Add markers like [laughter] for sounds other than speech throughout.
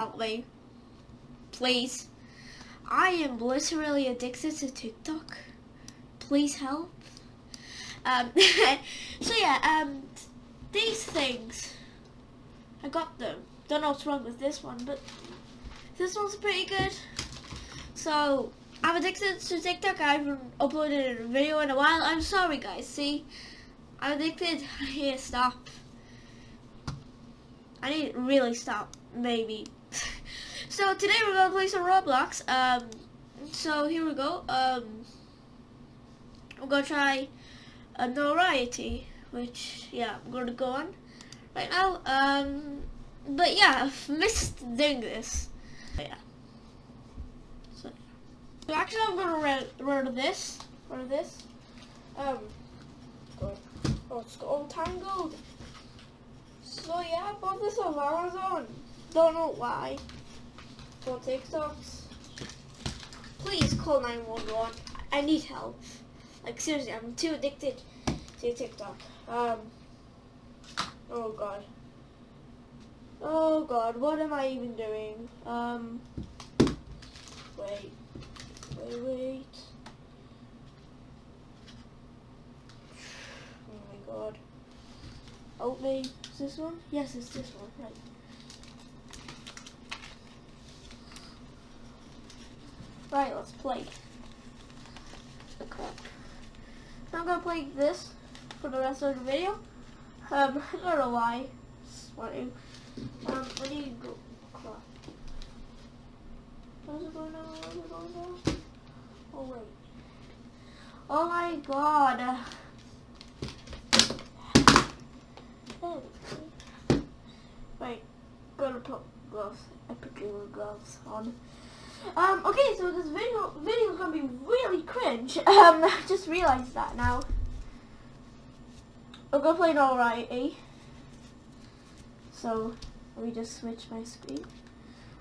me. Please. I am literally addicted to TikTok. Please help. Um, [laughs] so yeah, um, these things, I got them. Don't know what's wrong with this one, but this one's pretty good. So, I'm addicted to TikTok. I haven't uploaded a video in a while. I'm sorry guys, see? I'm addicted. [laughs] Here, stop. I need to really stop, maybe. So today we're gonna play some Roblox. Um, so here we go. Um, I'm gonna try a notoriety, which yeah, I'm gonna go on right now. Um, but yeah, I've missed doing this. But yeah. So, so actually, I'm gonna run run this, run this. Um. Oh, it's all tangled. So yeah, I bought this on Amazon. Don't know why. For TikToks. Please call 911. I need help. Like seriously, I'm too addicted to TikTok. Um. Oh god. Oh god, what am I even doing? Um. Wait. Wait, wait. Oh my god. Help me. Is this one? Yes, it's this one. Right. Right, let's play. Okay. I'm gonna play this for the rest of the video. Um, [laughs] I don't know why. Sweating. Um, I need to go. How's it going now? How's it going now? Oh wait. Oh my god. Right, gotta put gloves. I put gloves on. Um, okay, so this video video is gonna be really cringe. [laughs] Um, I just realized that now. I'm gonna play it alright, eh? So let me just switch my screen.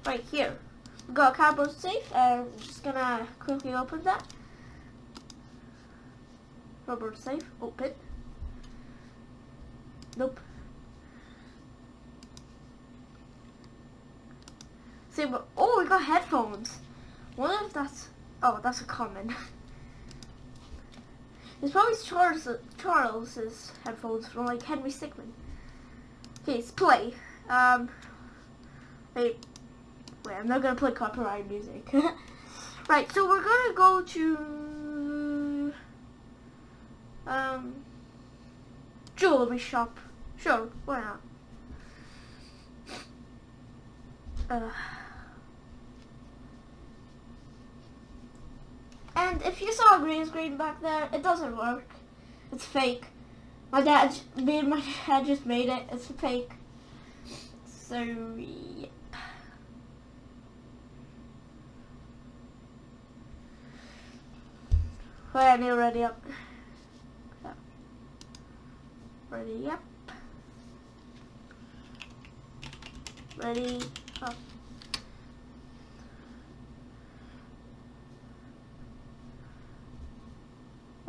Right here. We got a cardboard safe. I'm just gonna quickly open that. Cardboard safe, open. Nope. We got headphones. Wonder if that's oh, that's a common. [laughs] it's probably Charles Charles's headphones from like Henry Stickmin. Okay, let's play. Um, wait, wait, I'm not gonna play copyright music. [laughs] right, so we're gonna go to um jewelry shop. Sure, why not? Uh, and if you saw a green screen back there, it doesn't work. It's fake. My dad, me and my [laughs] dad just made it. It's fake. So, yep. Wait, I need ready up. Ready up. Ready up.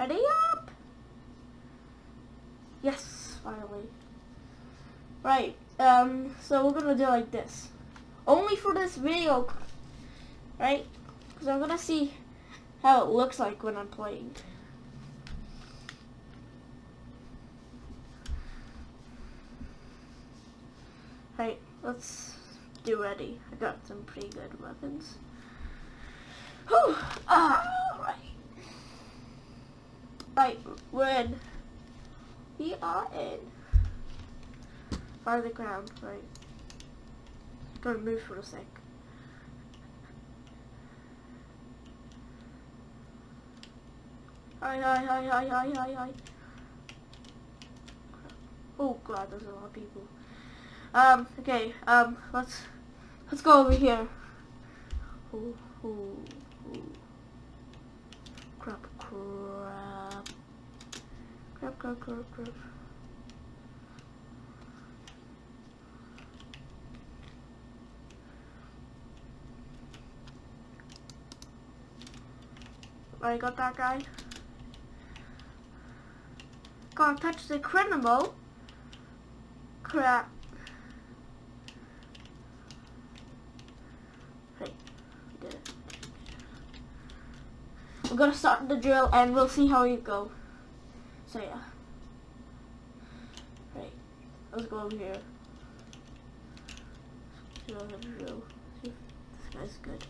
Ready up? Yes, finally. Right, um, so we're gonna do like this. Only for this video, right? Because I'm gonna see how it looks like when I'm playing. Right, let's do ready. I got some pretty good weapons. Whew! Alright. Right, we're in. We are in. Fire the ground, right. Gotta move for a sec. Hi, hi, hi, hi, hi, hi, hi. Oh god, there's a lot of people. Um, okay, um, let's, let's go over here. Ooh, ooh, ooh. Crap, crap. Crap, crap, crap, crap. I got that guy. Gotta touch the criminal. Crap. Hey, we did it. We're gonna start the drill and we'll see how you go. So yeah. Right. Let's go over here. See if this guy's good.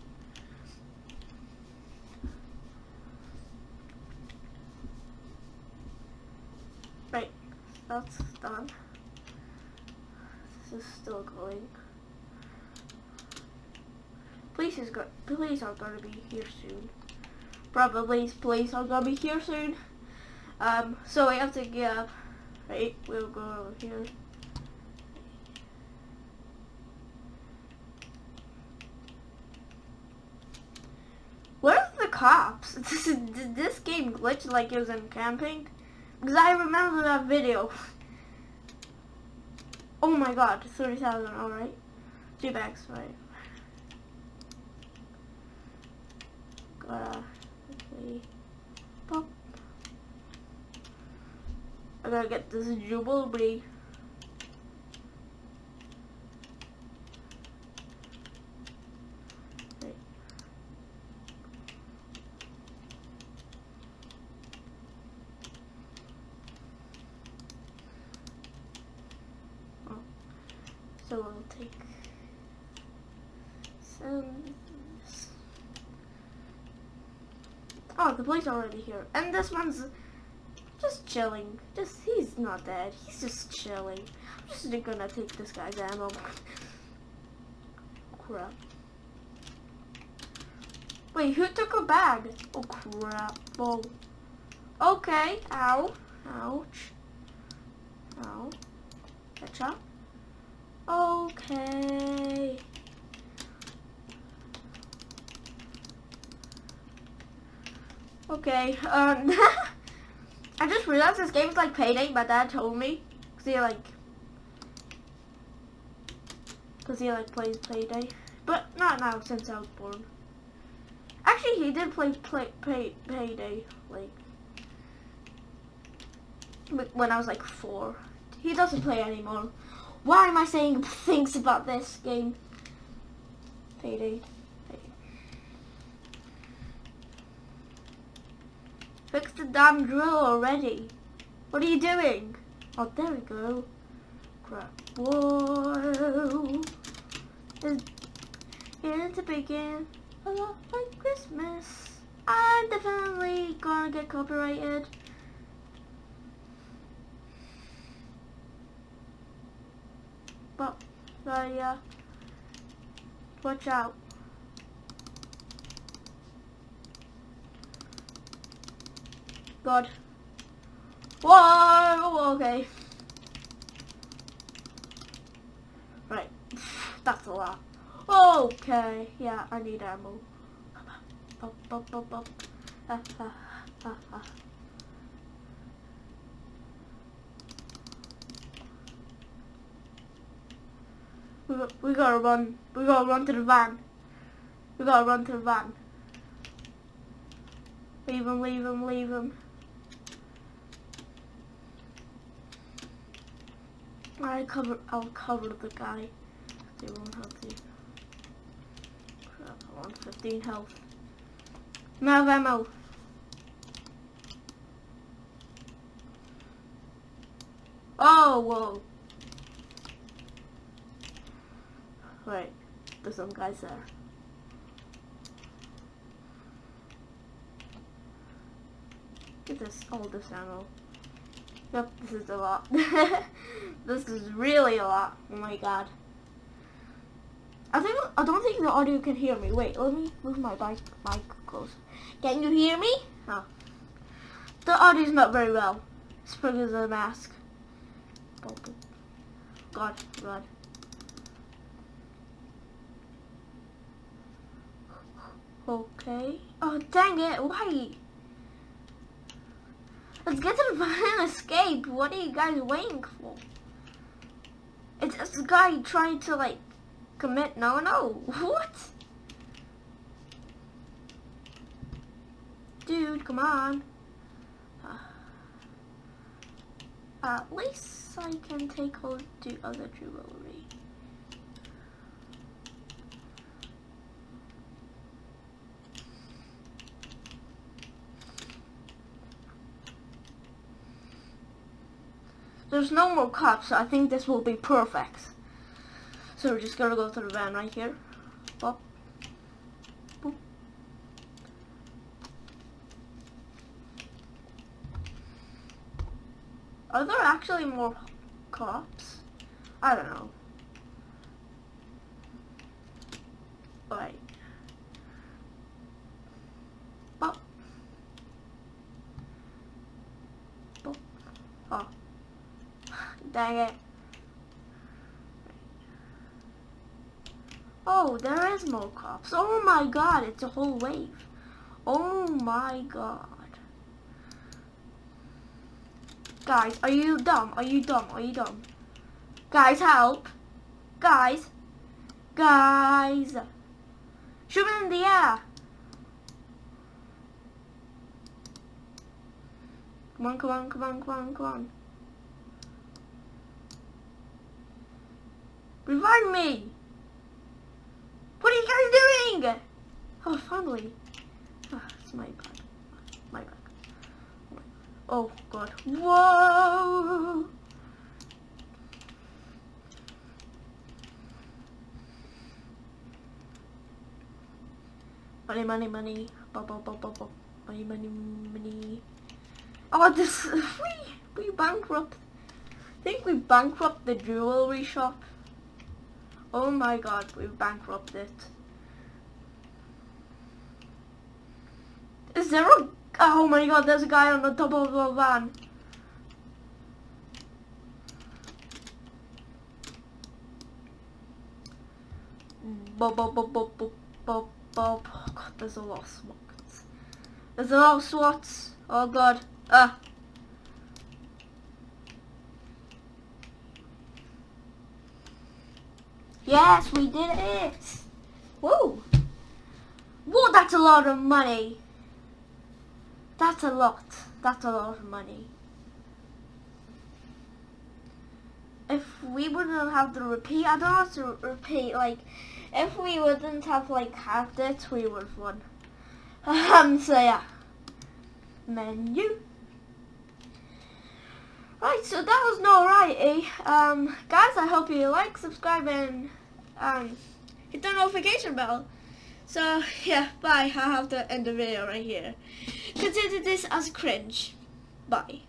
That's done. This is still going. Police is go police are gonna be here soon. Probably police are gonna be here soon. Um, so we have to get up. Right, we'll go over here. Where's the cops? [laughs] Did this game glitch like it was in camping? Because I remember that video. Oh my god, 30,000, alright. Two bags, right. Gotta quickly pop. I gotta get this Jubilee. Right. Oh. So we'll take some. Oh, the are already here, and this one's just chilling. Just he's not dead. He's just chilling. I'm just gonna take this guy's ammo. crap. Wait, who took a bag? Oh crap. Oh. Okay. Ow. Ouch. Ow. Headshot. Okay. Okay. Um. [laughs] I just realized this game is like Payday. My dad told me. Cause he like. Cause he like plays Payday. But not now since I was born. Actually, he did play play pay, Payday like when I was like four. He doesn't play anymore. Why am I saying things about this game? Payday. Fix the damn drill already. What are you doing? Oh, there we go. Crap. Whoa. It's here to begin a lot like Christmas. I'm definitely gonna get copyrighted. But, uh, yeah. Watch out. God. Whoa, okay. Right, [laughs] that's a lot. Okay, yeah, I need ammo. Up, up, up, up. Ah, ah, ah, ah. We, gotta run. We gotta run to the van. We gotta run to the van. Leave him, leave him, leave him. I cover. I'll cover the guy. They won't help you. Crap! I want 15 health. No ammo. Oh, whoa. Wait, there's some guys there. Get this, all this ammo. Yep, this is a lot. [laughs] this is really a lot. Oh my god. I think I don't think the audio can hear me. Wait, let me move my mic mic close. Can you hear me? Oh. The audio is not very well. Because of the mask. God, God. Okay. Oh, dang it. Why? Let's get to the [laughs] and escape. What are you guys waiting for? It's this guy trying to like commit no no. [laughs] What? Dude, come on. Uh, at least I can take hold the other jewelry. There's no more cops, so I think this will be perfect. So we're just gonna go to the van right here. Boop. Boop. Are there actually more cops? I don't know. Right. Boop. Boop. Oh. Dang it. Oh, there is more cops. Oh my god, it's a whole wave. Oh my god. Guys, are you dumb? Are you dumb? Are you dumb? Guys, help. Guys. Guys. Shoot it in the air. Come on, come on, come on, come on, come on. Revive me! What are you guys doing? Oh, finally. Oh, it's my bad. My bad. Oh, God. Whoa! Money, money, money. Bo, bo, bo, bo, bo. Money, money, money. Oh, this... [laughs] We, we bankrupt. I think we bankrupt the jewelry shop. Oh my god, we've bankrupted. it. Is there a... Oh my god, there's a guy on the top of the van. Bob, bob, bob, bob, bob, bob. Oh god, there's a lot of SWATs. There's a lot of SWATs. Oh god. Ah. Yes, we did it. Whoa. Whoa, that's a lot of money. That's a lot. That's a lot of money. If we wouldn't have to repeat, I don't have to repeat, like, if we wouldn't have, like, had it, we would have won. [laughs] Um, so yeah. Menu. Right, so that was Notoriety. Um, guys, I hope you like, subscribe, and um, hit the notification bell. So, yeah, bye. I have to end the video right here. Consider this as cringe. Bye.